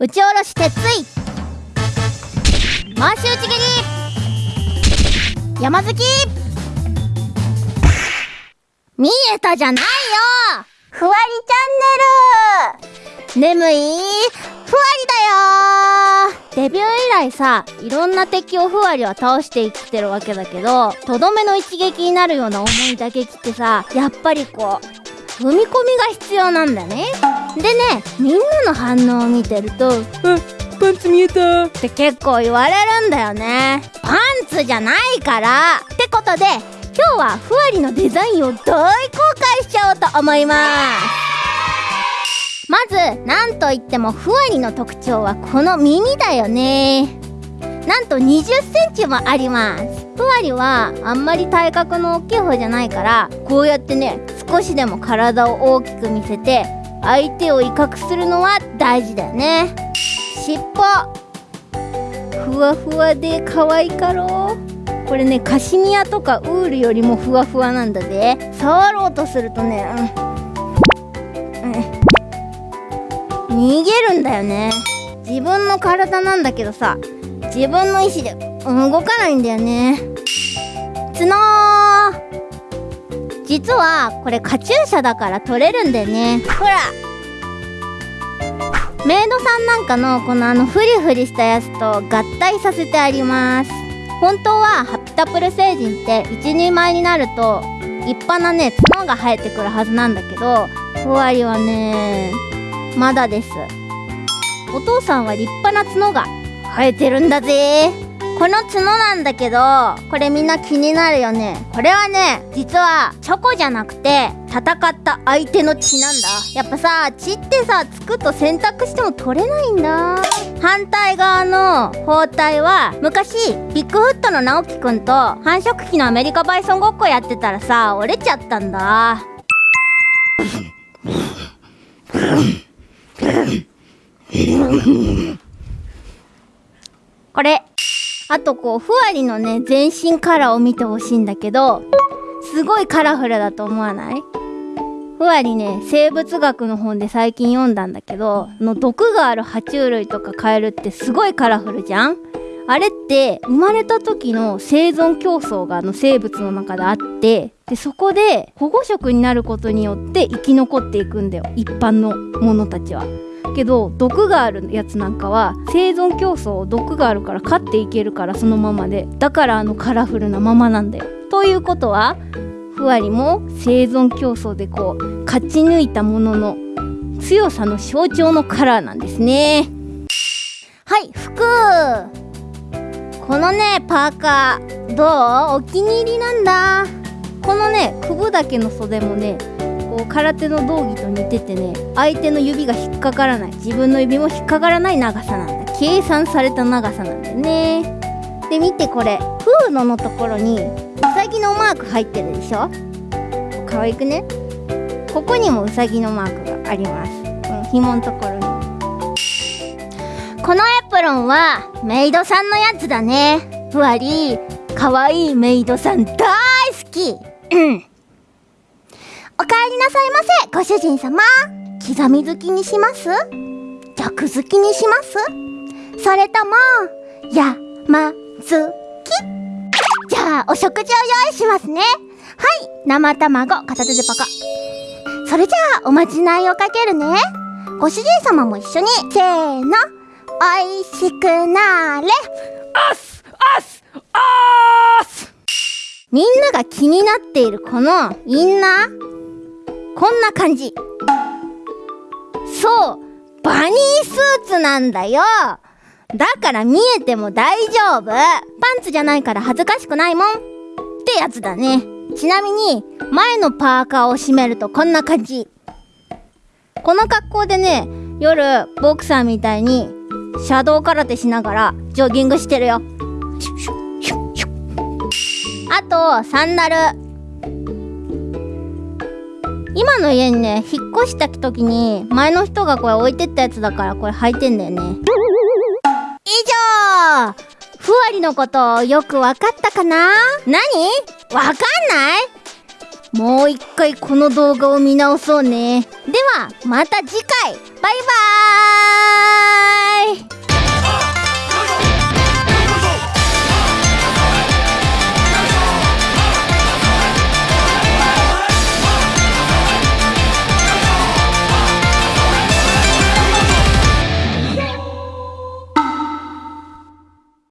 打ち下ろし鉄槌。回し打ち蹴り。山好き。見えたじゃないよ。ふわりチャンネル。眠いふわりだよ。デビュー以来さいろんな敵をふわりは倒していってるわけだけどとどめの一撃になるような重い打撃ってさやっぱりこう踏み込みが必要なんだね。でねみんなの反応を見てると「あパンツ見えた。って結構言われるんだよね。パンツじゃないから。ってことで今日はふわりのデザインを大公開しちゃおうと思います。まずなんといってもふわりの特徴はこの耳だよね。なんと2 0センチもあります。ふわりはあんまり体格の大きい方じゃないからこうやってね少しでも体を大きく見せて相手を威嚇するのは大事だよね。尻尾。ふわふわで可愛かろう。これねカシミヤとかウールよりもふわふわなんだぜ。触ろうとするとね、うん。うん、逃げるんだよね。自分の体なんだけどさ自分の意志で動かないんだよね。角実はこれカチューシャだから取れるんだよね。ほら。メイドさんなんかのこのあのフリフリしたやつと合体させてあります。本当はハピタプル星人って一人前になると立派なね角が生えてくるはずなんだけどふわりはねまだです。お父さんは立派な角が生えてるんだぜ。この角なんだけどこれみんな気になるよね。これはね実はチョコじゃなくて戦った相手の血なんだ。やっぱさ血ってさつくと選択しても取れないんだ。反対側の包帯は昔ビッグフットの直樹くんと繁殖期のアメリカバイソンごっこやってたらさ折れちゃったんだ。これあとこうふわりのね全身カラーを見てほしいんだけどすごいカラフルだと思わない？ふわりね生物学の本で最近読んだんだけどの毒がある爬虫類とかカエルってすごいカラフルじゃん？あれって生まれた時の生存競争があの生物の中であってでそこで保護色になることによって生き残っていくんだよ。一般のものたちは。けど毒があるやつなんかは生存競争毒があるから勝っていけるからそのままでだからあのカラフルなままなんだよ。ということはふわりも生存競争でこう勝ち抜いたものの強さの象徴のカラーなんですね。はい服このねパーカーどう？お気に入りなんだこのねくぶだけの袖もねこう空手の道着と似ててね相手の指が引っかからない自分の指も引っかからない長さなんだ。計算された長さなんだよね。で見てこれフードのところにうさぎのマーク入ってるでしょ？可愛くね？ここにもうさぎのマークがあります。うん紐のところに。このエプロンはメイドさんのやつだね。ふわり可愛いメイドさん大好き。うん。おかえりなさいませご主人様。刻み好きにします？弱好きにします？それとも山好き？じゃあお食事を用意しますね。はい生卵片手でパカ。それじゃあおまじないをかけるね。ご主人様も一緒にせーの。おいしくなーれ。あっすあっすあーすみんなが気になっているこのインナーこんな感じ。そうバニースーツなんだよ。だから見えても大丈夫。パンツじゃないから恥ずかしくないもん。ってやつだね。ちなみに前のパーカーを締めるとこんな感じ。この格好でね夜ボクサーみたいにシャドウ空手しながらジョギングしてるよ。あとサンダル。今の家にね引っ越した時に前の人がこれ置いてったやつだからこれ履いてんだよね。以上ふわりのことよくわかったかな？何？わかんない？もう一回この動画を見直そうね。ではまた次回。バイバーイ。